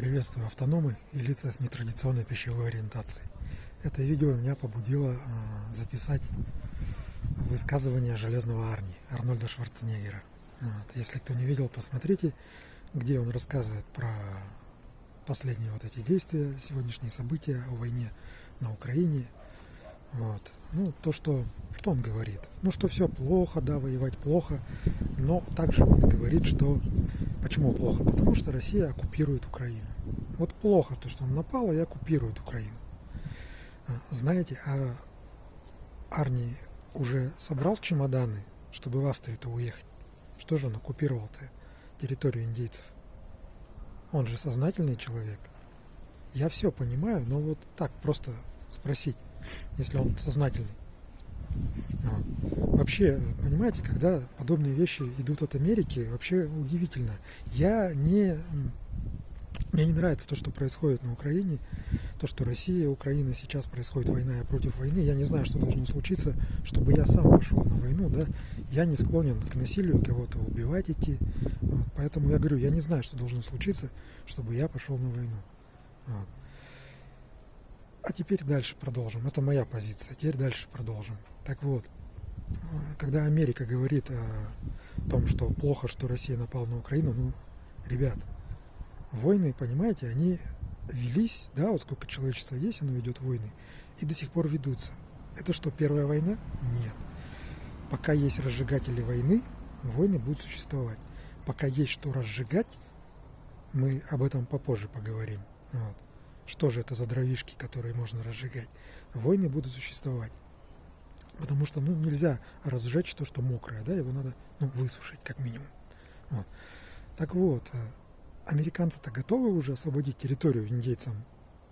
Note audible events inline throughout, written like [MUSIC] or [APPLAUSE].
Приветствую автономы и лица с нетрадиционной пищевой ориентацией. Это видео меня побудило а, записать высказывание Железного Арни Арнольда Шварценеггера. Вот. Если кто не видел, посмотрите, где он рассказывает про последние вот эти действия, сегодняшние события о войне на Украине. Вот. Ну, то, что, что он говорит. Ну, что все плохо, да, воевать плохо, но также он говорит, что Почему плохо? Потому что Россия оккупирует Украину. Вот плохо то, что он напал и оккупирует Украину. А, знаете, а Арни уже собрал чемоданы, чтобы в Австрию-то уехать? Что же он оккупировал-то территорию индейцев? Он же сознательный человек. Я все понимаю, но вот так просто спросить, если он сознательный. Вообще, понимаете, когда подобные вещи идут от Америки, вообще удивительно. Я не... Мне не нравится то, что происходит на Украине, то, что Россия, Украина, сейчас происходит война против войны. Я не знаю, что должно случиться, чтобы я сам пошел на войну, да. Я не склонен к насилию, кого-то убивать идти. Вот. Поэтому я говорю, я не знаю, что должно случиться, чтобы я пошел на войну. Вот. А теперь дальше продолжим. Это моя позиция. Теперь дальше продолжим. Так вот, когда Америка говорит о том, что плохо, что Россия напала на Украину, ну, ребят, войны, понимаете, они велись, да, вот сколько человечества есть, оно ведет войны, и до сих пор ведутся. Это что, первая война? Нет. Пока есть разжигатели войны, войны будут существовать. Пока есть что разжигать, мы об этом попозже поговорим. Вот. Что же это за дровишки, которые можно разжигать? Войны будут существовать. Потому что ну, нельзя разжечь то, что мокрое, да, его надо ну, высушить как минимум. Вот. Так вот, э, американцы-то готовы уже освободить территорию индейцам,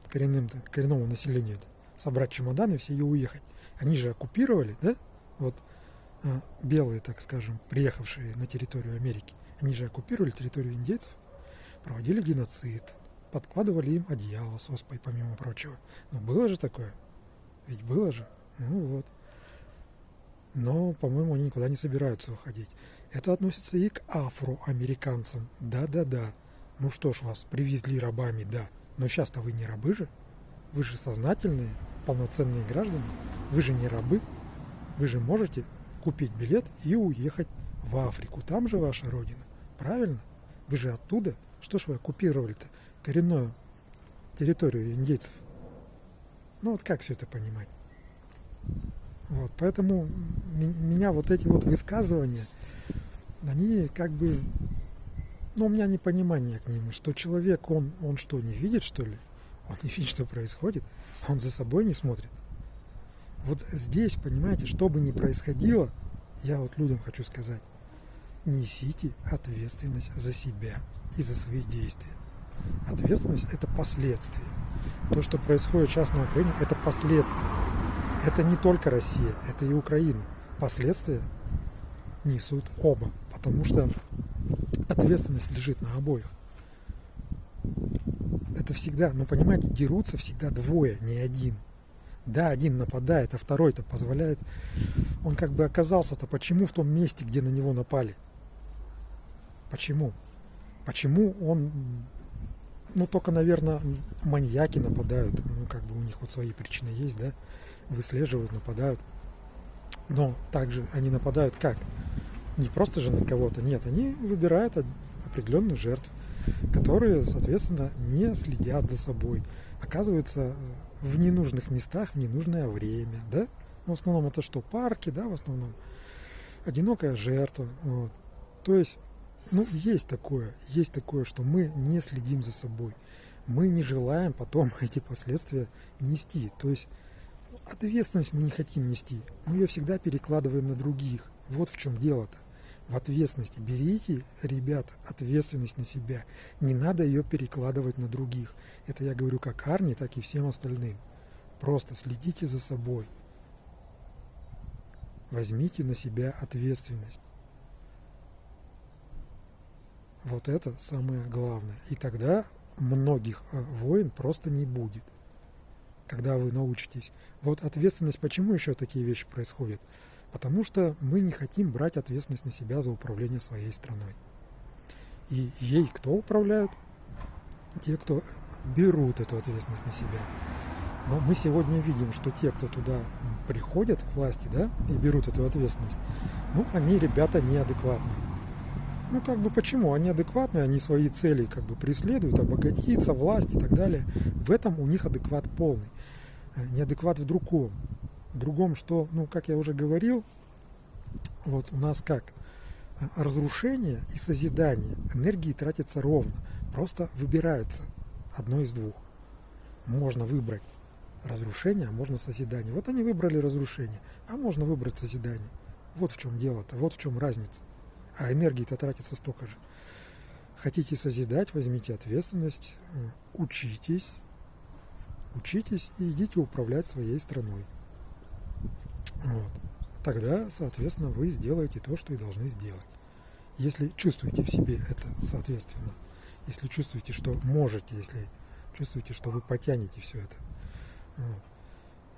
коренным коренному населению, собрать чемоданы все и уехать. Они же оккупировали, да, вот э, белые, так скажем, приехавшие на территорию Америки, они же оккупировали территорию индейцев, проводили геноцид, подкладывали им одеяло с оспой, помимо прочего. Но было же такое? Ведь было же. Ну вот. Но, по-моему, они никуда не собираются уходить. Это относится и к афроамериканцам. Да-да-да. Ну что ж, вас привезли рабами, да. Но сейчас-то вы не рабы же. Вы же сознательные, полноценные граждане. Вы же не рабы. Вы же можете купить билет и уехать в Африку. Там же ваша родина. Правильно? Вы же оттуда. Что ж вы оккупировали-то? коренную территорию индейцев. Ну вот как все это понимать? Вот, поэтому меня вот эти вот высказывания, они как бы, ну у меня непонимание к ним, что человек, он, он что, не видит что ли? Он не видит, что происходит, он за собой не смотрит. Вот здесь, понимаете, что бы ни происходило, я вот людям хочу сказать, несите ответственность за себя и за свои действия. Ответственность – это последствия. То, что происходит сейчас на Украине, это последствия. Это не только Россия, это и Украина. Последствия несут оба, потому что ответственность лежит на обоих. Это всегда, ну понимаете, дерутся всегда двое, не один. Да, один нападает, а второй-то позволяет. Он как бы оказался-то почему в том месте, где на него напали? Почему? Почему он ну, только, наверное, маньяки нападают. Ну, как бы у них вот свои причины есть, да. Выслеживают, нападают. Но также они нападают как? Не просто же на кого-то, нет. Они выбирают определенных жертв, которые, соответственно, не следят за собой. Оказываются в ненужных местах в ненужное время, да. В основном это что? Парки, да, в основном. Одинокая жертва. Вот. То есть ну, есть такое, есть такое, что мы не следим за собой. Мы не желаем потом [LAUGHS] эти последствия нести. То есть ответственность мы не хотим нести. Мы ее всегда перекладываем на других. Вот в чем дело-то. В ответственности. Берите, ребята, ответственность на себя. Не надо ее перекладывать на других. Это я говорю как Арни, так и всем остальным. Просто следите за собой. Возьмите на себя ответственность. Вот это самое главное. И тогда многих э, войн просто не будет. Когда вы научитесь. Вот ответственность, почему еще такие вещи происходят? Потому что мы не хотим брать ответственность на себя за управление своей страной. И ей кто управляют? те, кто берут эту ответственность на себя. Но мы сегодня видим, что те, кто туда приходят к власти, да, и берут эту ответственность, ну, они ребята неадекватные. Ну, как бы почему? Они адекватные, они свои цели как бы преследуют, обогатиться, власть и так далее. В этом у них адекват полный. Э, неадекват в другом. В другом, что, ну, как я уже говорил, вот у нас как? Э, разрушение и созидание энергии тратится ровно. Просто выбирается одно из двух. Можно выбрать разрушение, а можно созидание. Вот они выбрали разрушение, а можно выбрать созидание. Вот в чем дело-то, вот в чем разница. А энергии-то тратится столько же. Хотите созидать, возьмите ответственность, э, учитесь, учитесь и идите управлять своей страной. Вот. Тогда, соответственно, вы сделаете то, что и должны сделать. Если чувствуете в себе это, соответственно, если чувствуете, что можете, если чувствуете, что вы потянете все это. Вот.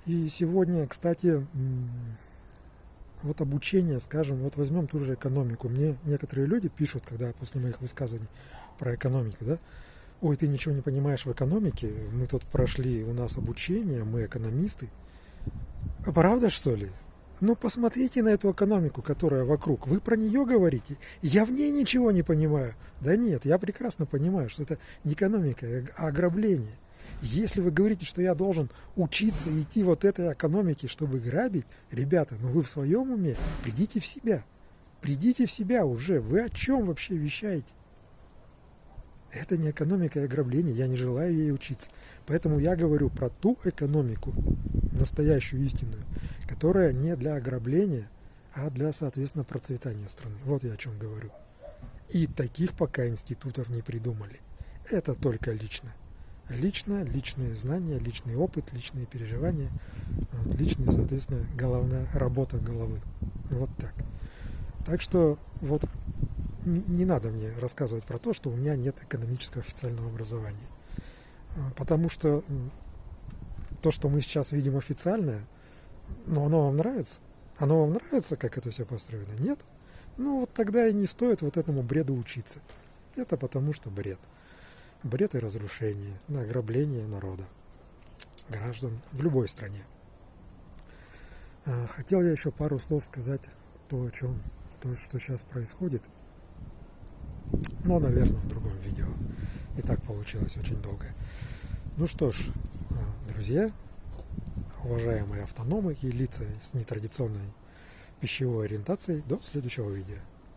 И сегодня, кстати, вот обучение, скажем, вот возьмем ту же экономику. Мне некоторые люди пишут, когда после моих высказываний про экономику, да, ой, ты ничего не понимаешь в экономике, мы тут прошли, у нас обучение, мы экономисты. А правда, что ли? Ну, посмотрите на эту экономику, которая вокруг. Вы про нее говорите. Я в ней ничего не понимаю. Да нет, я прекрасно понимаю, что это не экономика, а ограбление. Если вы говорите, что я должен учиться идти вот этой экономике, чтобы грабить, ребята, ну вы в своем уме, придите в себя. Придите в себя уже. Вы о чем вообще вещаете? Это не экономика и ограбление, я не желаю ей учиться. Поэтому я говорю про ту экономику, настоящую истинную, которая не для ограбления, а для, соответственно, процветания страны. Вот я о чем говорю. И таких пока институтов не придумали. Это только лично лично, личные знания, личный опыт, личные переживания, личный, соответственно, головная работа головы. Вот так. Так что вот не, надо мне рассказывать про то, что у меня нет экономического официального образования. А, потому что то, что мы сейчас видим официальное, но оно вам нравится? Оно вам нравится, как это все построено? Нет? Ну вот тогда и не стоит вот этому бреду учиться. Это потому что бред бред и разрушение, на ограбление народа, граждан в любой стране. А, хотел я еще пару слов сказать то, о чем, то, что сейчас происходит, но, наверное, в другом видео. И так получилось очень долго. Ну что ж, а, друзья, уважаемые автономы и лица с нетрадиционной пищевой ориентацией, до следующего видео.